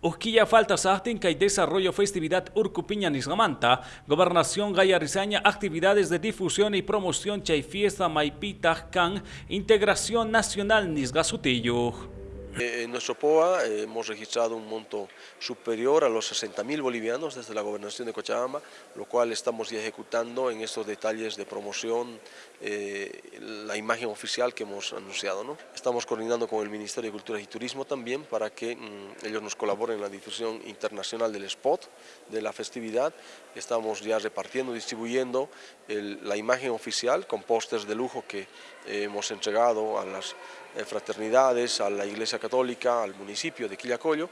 Usquilla falta sahtin que desarrollo festividad Urcupiña Nisgamanta, Gobernación Gaya Rizaña, actividades de difusión y promoción chay fiesta Maipita Can, integración nacional Nisgasutillo. Eh, en nuestro POA eh, hemos registrado un monto superior a los 60.000 bolivianos desde la gobernación de Cochabamba, lo cual estamos ya ejecutando en estos detalles de promoción, eh, la imagen oficial que hemos anunciado. ¿no? Estamos coordinando con el Ministerio de Cultura y Turismo también para que mm, ellos nos colaboren en la difusión internacional del spot de la festividad. Estamos ya repartiendo, distribuyendo la imagen oficial con pósters de lujo que hemos entregado a las fraternidades, a la Iglesia Católica, al municipio de Quillacollo,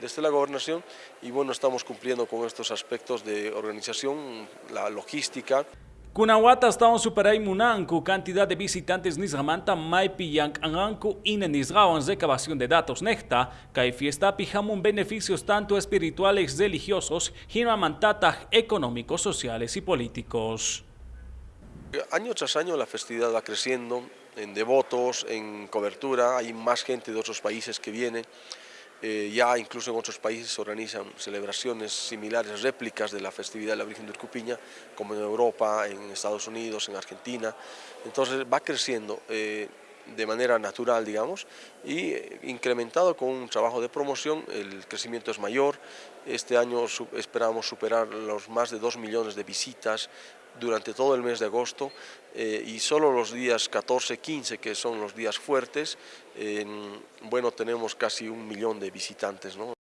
desde la gobernación, y bueno, estamos cumpliendo con estos aspectos de organización, la logística. Kunahuata estamos superay munanku cantidad de visitantes nisgamanta maipi yank anganku ine nisgawan recabación de datos necta, hay fiesta pijamun beneficios tanto espirituales, religiosos, mantata económicos, sociales y políticos. Año tras año la festividad va creciendo, en devotos, en cobertura, hay más gente de otros países que viene, eh, ya incluso en otros países se organizan celebraciones similares, réplicas de la festividad de la Virgen de Urcupiña, como en Europa, en Estados Unidos, en Argentina, entonces va creciendo. Eh, de manera natural, digamos, y eh, incrementado con un trabajo de promoción, el crecimiento es mayor. Este año esperamos superar los más de 2 millones de visitas durante todo el mes de agosto eh, y solo los días 14, 15, que son los días fuertes, bueno, tenemos casi un millón de visitantes. ¿no?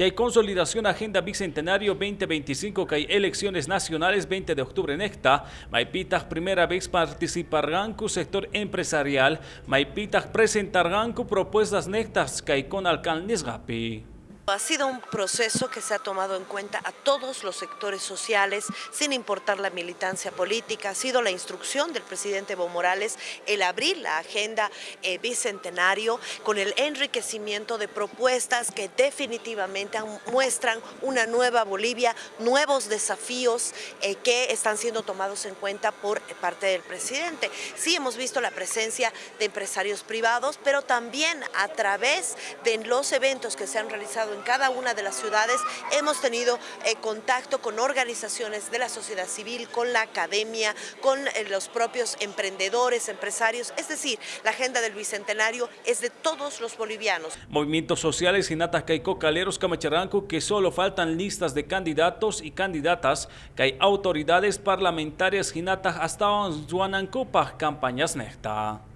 Hay consolidación Agenda Bicentenario 2025 que hay elecciones nacionales 20 de octubre en esta. Maipitas primera vez participar ganku sector empresarial. Maipitas presentar ganku propuestas nectas que hay con alcaldes gapi. Ha sido un proceso que se ha tomado en cuenta a todos los sectores sociales, sin importar la militancia política. Ha sido la instrucción del presidente Evo Morales el abrir la agenda eh, bicentenario con el enriquecimiento de propuestas que definitivamente muestran una nueva Bolivia, nuevos desafíos eh, que están siendo tomados en cuenta por parte del presidente. Sí hemos visto la presencia de empresarios privados, pero también a través de los eventos que se han realizado en cada una de las ciudades, hemos tenido eh, contacto con organizaciones de la sociedad civil, con la academia, con eh, los propios emprendedores, empresarios, es decir, la agenda del Bicentenario es de todos los bolivianos. Movimientos sociales y natas caico caleros camacharanco que solo faltan listas de candidatos y candidatas que hay autoridades parlamentarias y natas hasta Juanancopa campañas nesta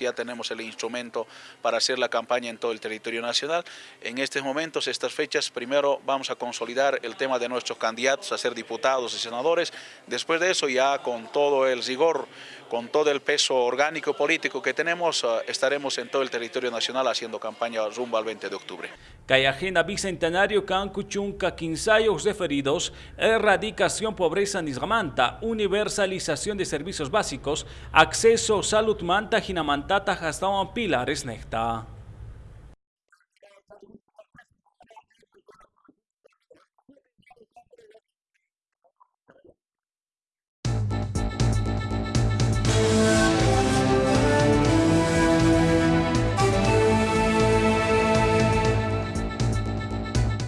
ya tenemos el instrumento para hacer la campaña en todo el territorio nacional. En estos momentos, estas fechas, primero vamos a consolidar el tema de nuestros candidatos a ser diputados y senadores. Después de eso, ya con todo el rigor, con todo el peso orgánico político que tenemos, eh, estaremos en todo el territorio nacional haciendo campaña rumbo al 20 de octubre. Agenda bicentenario Cancuchunca, quinsayos referidos, erradicación pobreza nisgamanta, universalización de servicios básicos, acceso salud manta, Τα χαστάμα πύλαρης νεχτά.